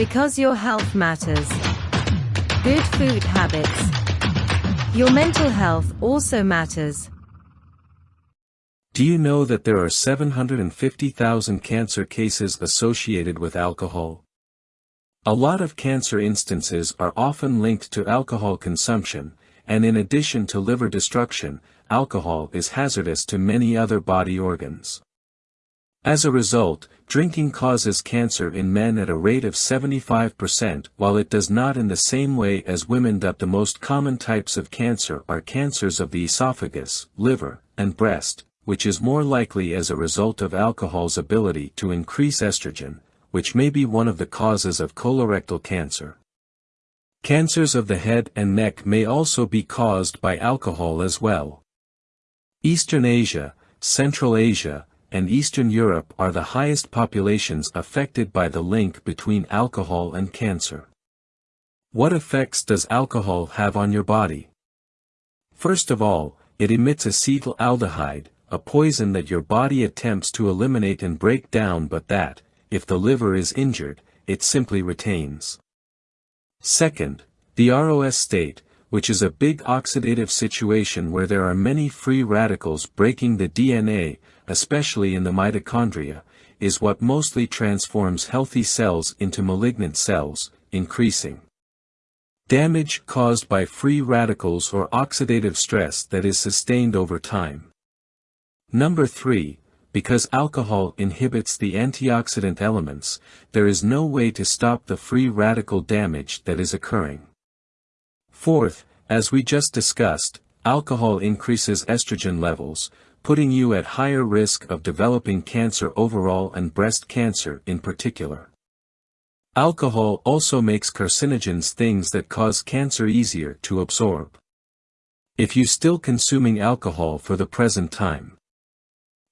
Because your health matters. Good food habits. Your mental health also matters. Do you know that there are 750,000 cancer cases associated with alcohol? A lot of cancer instances are often linked to alcohol consumption, and in addition to liver destruction, alcohol is hazardous to many other body organs. As a result, drinking causes cancer in men at a rate of 75% while it does not in the same way as women that the most common types of cancer are cancers of the esophagus, liver, and breast, which is more likely as a result of alcohol's ability to increase estrogen, which may be one of the causes of colorectal cancer. Cancers of the head and neck may also be caused by alcohol as well. Eastern Asia, Central Asia, and Eastern Europe are the highest populations affected by the link between alcohol and cancer. What effects does alcohol have on your body? First of all, it emits acetaldehyde, a poison that your body attempts to eliminate and break down but that, if the liver is injured, it simply retains. Second, the ROS state, which is a big oxidative situation where there are many free radicals breaking the DNA, especially in the mitochondria, is what mostly transforms healthy cells into malignant cells, increasing damage caused by free radicals or oxidative stress that is sustained over time. Number 3, because alcohol inhibits the antioxidant elements, there is no way to stop the free radical damage that is occurring. Fourth, as we just discussed, alcohol increases estrogen levels, putting you at higher risk of developing cancer overall and breast cancer in particular. Alcohol also makes carcinogens things that cause cancer easier to absorb. If you still consuming alcohol for the present time,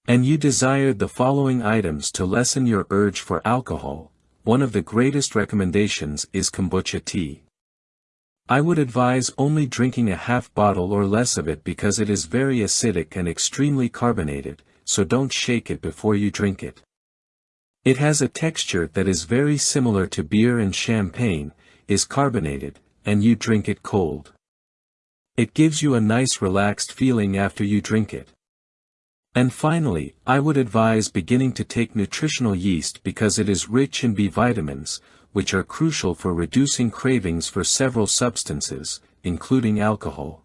and you desired the following items to lessen your urge for alcohol, one of the greatest recommendations is kombucha tea. I would advise only drinking a half bottle or less of it because it is very acidic and extremely carbonated, so don't shake it before you drink it. It has a texture that is very similar to beer and champagne, is carbonated, and you drink it cold. It gives you a nice relaxed feeling after you drink it. And finally, I would advise beginning to take nutritional yeast because it is rich in B vitamins, which are crucial for reducing cravings for several substances, including alcohol.